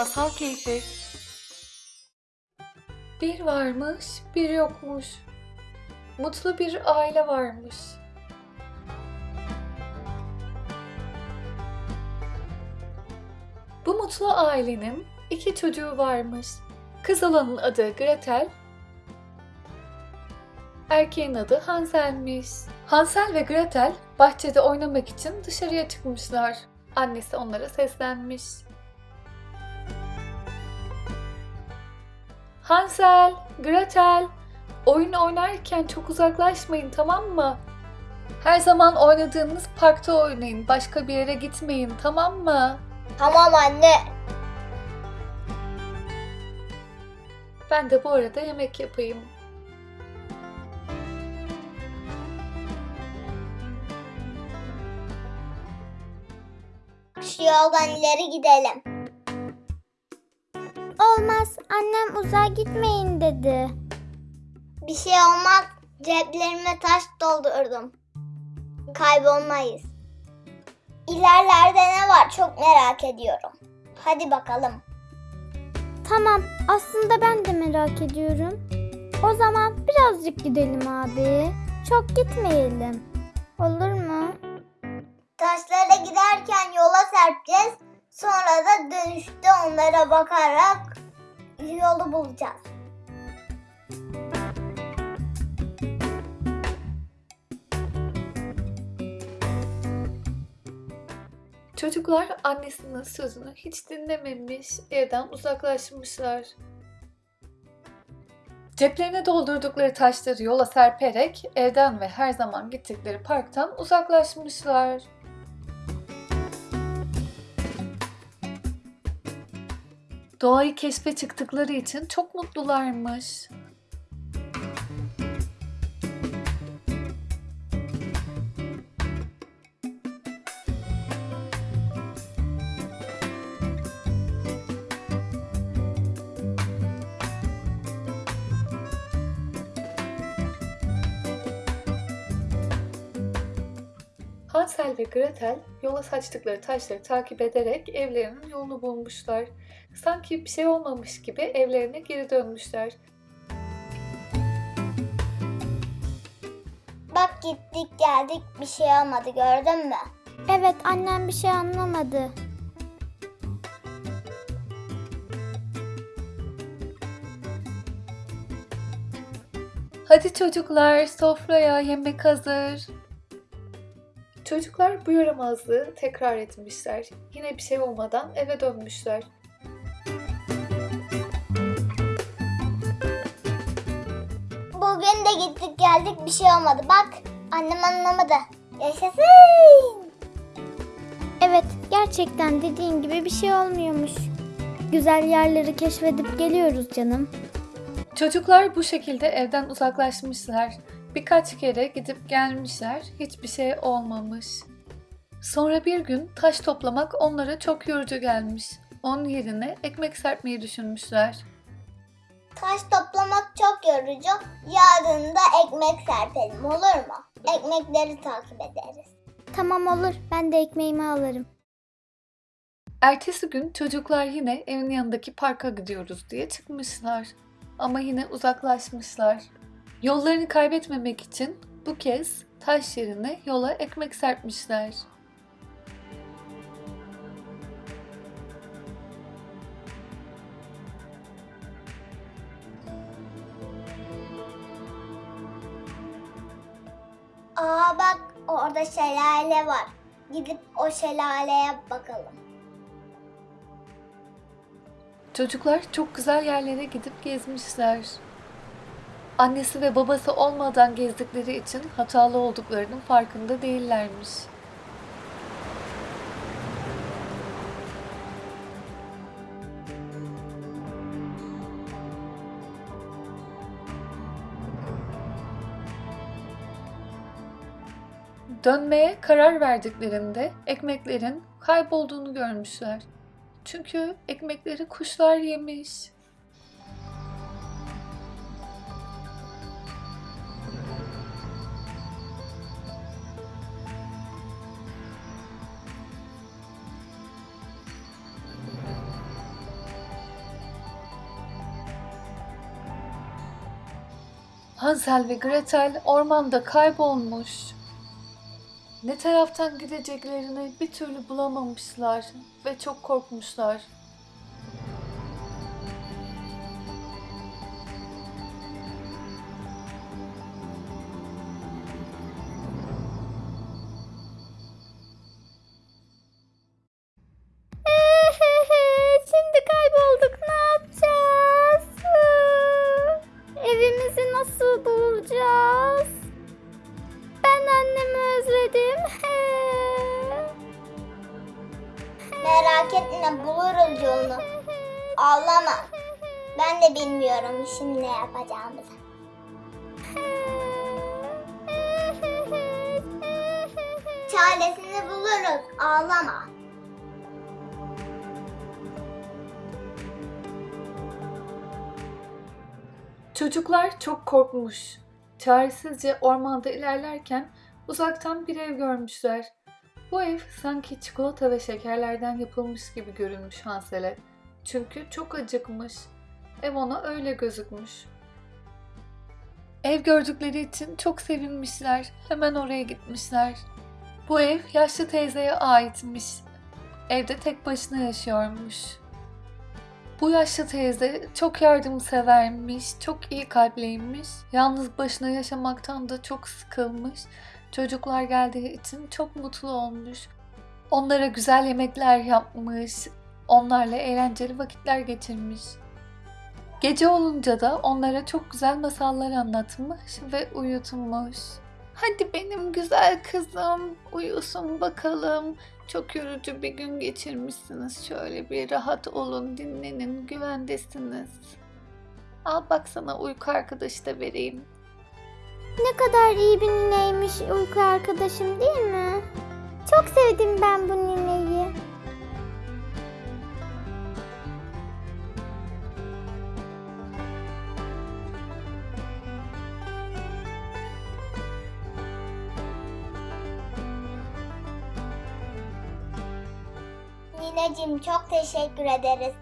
Masal Keyfi Bir varmış, bir yokmuş. Mutlu bir aile varmış. Bu mutlu ailenin iki çocuğu varmış. Kız olanın adı Gretel, erkeğin adı Hansel'miş. Hansel ve Gretel bahçede oynamak için dışarıya çıkmışlar. Annesi onlara seslenmiş. Hansel, Gretel, oyun oynarken çok uzaklaşmayın tamam mı? Her zaman oynadığınız parkta oynayın, başka bir yere gitmeyin tamam mı? Tamam anne. Ben de bu arada yemek yapayım. Şu yoldan ileri gidelim. Olmaz. Annem uzağa gitmeyin dedi. Bir şey olmaz. Ceplerime taş doldurdum. Kaybolmayız. İlerlerde ne var çok merak ediyorum. Hadi bakalım. Tamam. Aslında ben de merak ediyorum. O zaman birazcık gidelim abi. Çok gitmeyelim. Olur mu? Taşlara giderken yola serpeceğiz. Sonra da dönüşte onlara bakarak yolu bulacağız. Çocuklar annesinin sözünü hiç dinlememiş, evden uzaklaşmışlar. Ceplerine doldurdukları taşları yola serperek evden ve her zaman gittikleri parktan uzaklaşmışlar. Doğayı keşfe çıktıkları için çok mutlularmış. Hansel ve Gretel yola saçtıkları taşları takip ederek evlerinin yolunu bulmuşlar. Sanki bir şey olmamış gibi evlerine geri dönmüşler. Bak gittik geldik bir şey olmadı gördün mü? Evet annem bir şey anlamadı. Hadi çocuklar sofraya yemek hazır. Çocuklar bu yaramazlığı tekrar etmişler. Yine bir şey olmadan eve dönmüşler. De gittik geldik bir şey olmadı. Bak annem anlamadı. Yaşasın. Evet gerçekten dediğin gibi bir şey olmuyormuş. Güzel yerleri keşfedip geliyoruz canım. Çocuklar bu şekilde evden uzaklaşmışlar. Birkaç kere gidip gelmişler. Hiçbir şey olmamış. Sonra bir gün taş toplamak onlara çok yorucu gelmiş. Onun yerine ekmek serpmeyi düşünmüşler. Taş toplamak çok yorucu. Yarın da ekmek serpelim olur mu? Ekmekleri takip ederiz. Tamam olur ben de ekmeğimi alırım. Ertesi gün çocuklar yine evin yanındaki parka gidiyoruz diye çıkmışlar. Ama yine uzaklaşmışlar. Yollarını kaybetmemek için bu kez taş yerine yola ekmek serpmişler. Aa bak orada şelale var. Gidip o şelaleye bakalım. Çocuklar çok güzel yerlere gidip gezmişler. Annesi ve babası olmadan gezdikleri için hatalı olduklarının farkında değillermiş. Dönmeye karar verdiklerinde ekmeklerin kaybolduğunu görmüşler. Çünkü ekmekleri kuşlar yemiş. Hansel ve Gretel ormanda kaybolmuş. Ne taraftan gideceklerini bir türlü bulamamışlar ve çok korkmuşlar. Nasıl bulacağız? Ben annemi özledim. Merak etme buluruz yolunu. Ağlama. Ben de bilmiyorum şimdi ne yapacağımızı. Çaresini buluruz. Ağlama. Çocuklar çok korkmuş. Çaresizce ormanda ilerlerken uzaktan bir ev görmüşler. Bu ev sanki çikolata ve şekerlerden yapılmış gibi görünmüş Hansel'e. Çünkü çok acıkmış. Ev ona öyle gözükmüş. Ev gördükleri için çok sevinmişler. Hemen oraya gitmişler. Bu ev yaşlı teyzeye aitmiş. Evde tek başına yaşıyormuş. Bu yaşlı teyze çok yardımsevermiş, çok iyi kalpliymiş. Yalnız başına yaşamaktan da çok sıkılmış. Çocuklar geldiği için çok mutlu olmuş. Onlara güzel yemekler yapmış. Onlarla eğlenceli vakitler geçirmiş. Gece olunca da onlara çok güzel masallar anlatmış ve uyutmuş. Hadi benim güzel kızım, uyusun bakalım. Çok yorucu bir gün geçirmişsiniz. Şöyle bir rahat olun, dinlenin, güvendesiniz. Al bak sana uyku arkadaşı da vereyim. Ne kadar iyi bir nineymiş uyku arkadaşım değil mi? Çok sevdim ben bu nineyi. Nineciğim çok teşekkür ederiz.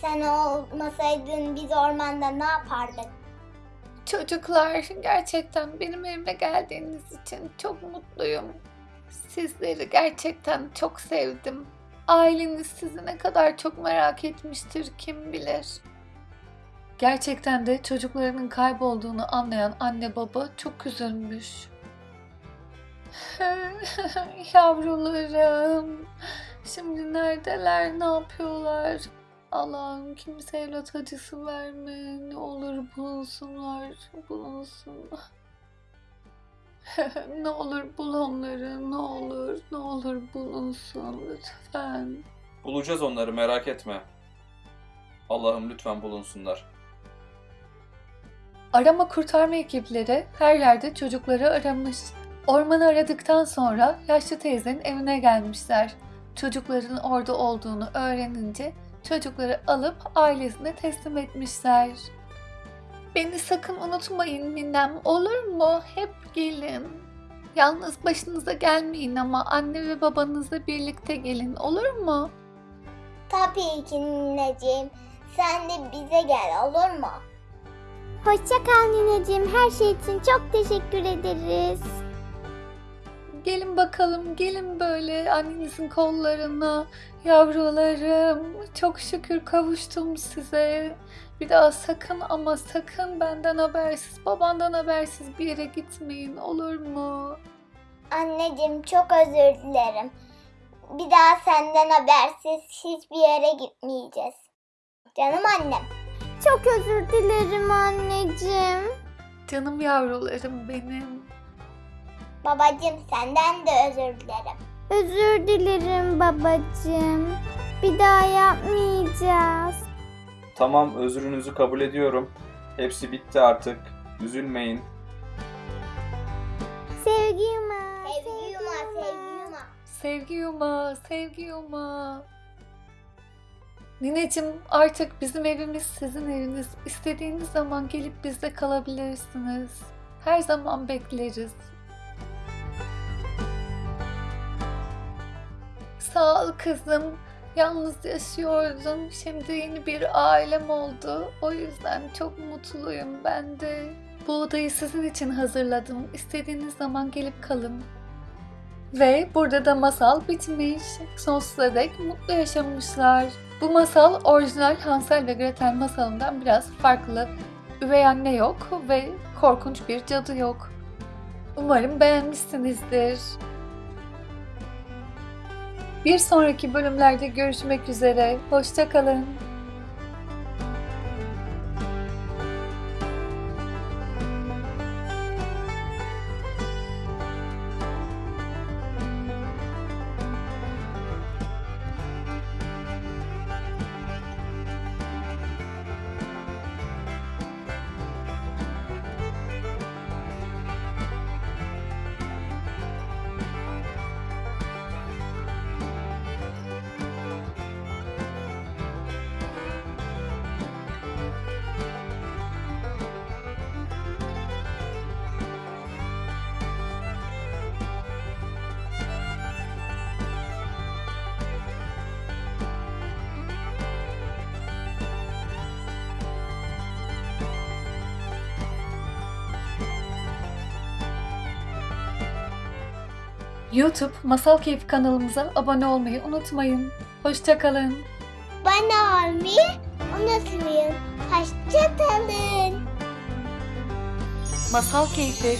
Sen olmasaydın biz ormanda ne yapardık? Çocuklar gerçekten benim evime geldiğiniz için çok mutluyum. Sizleri gerçekten çok sevdim. Aileniz sizi ne kadar çok merak etmiştir kim bilir. Gerçekten de çocuklarının kaybolduğunu anlayan anne baba çok üzülmüş. Yavrularım, şimdi neredeler, ne yapıyorlar? Allah'ım kimse evlat acısı verme. Ne olur bulunsunlar, bulunsun. ne olur bul onları, ne olur, ne olur bulunsun lütfen. Bulacağız onları merak etme. Allah'ım lütfen bulunsunlar. Arama kurtarma ekipleri her yerde çocukları aramış. Ormanı aradıktan sonra yaşlı teyzenin evine gelmişler. Çocukların orada olduğunu öğrenince çocukları alıp ailesine teslim etmişler. Beni sakın unutmayın ninem olur mu? Hep gelin. Yalnız başınıza gelmeyin ama anne ve babanızla birlikte gelin olur mu? Tabii ki nineciğim. Sen de bize gel olur mu? Hoşça kal nineciğim. Her şey için çok teşekkür ederiz. Gelin bakalım, gelin böyle annenizin kollarına. Yavrularım, çok şükür kavuştum size. Bir daha sakın ama sakın benden habersiz, babandan habersiz bir yere gitmeyin olur mu? Anneciğim çok özür dilerim. Bir daha senden habersiz hiçbir yere gitmeyeceğiz. Canım annem. Çok özür dilerim anneciğim. Canım yavrularım benim. Babacığım senden de özür dilerim. Özür dilerim babacığım. Bir daha yapmayacağız. Tamam özrünüzü kabul ediyorum. Hepsi bitti artık. Üzülmeyin. Sevgi yuma. Sevgi yuma, sevgi yuma. Sevgi yuma, sevgi yuma. Nineciğim artık bizim evimiz sizin eviniz. İstediğiniz zaman gelip bizde kalabilirsiniz. Her zaman bekleriz. Sağ ol kızım. Yalnız yaşıyordum. Şimdi yeni bir ailem oldu. O yüzden çok mutluyum ben de. Bu odayı sizin için hazırladım. İstediğiniz zaman gelip kalın. Ve burada da masal bitmiş. Sonsuza dek mutlu yaşamışlar. Bu masal orijinal Hansel ve Gretel masalından biraz farklı. Üvey anne yok ve korkunç bir cadı yok. Umarım beğenmişsinizdir. Bir sonraki bölümlerde görüşmek üzere. Hoşçakalın. YouTube Masal Keyfi kanalımıza abone olmayı unutmayın. Hoşçakalın. Bana olmayı unutmayın. Hoşçakalın. Masal Keyfi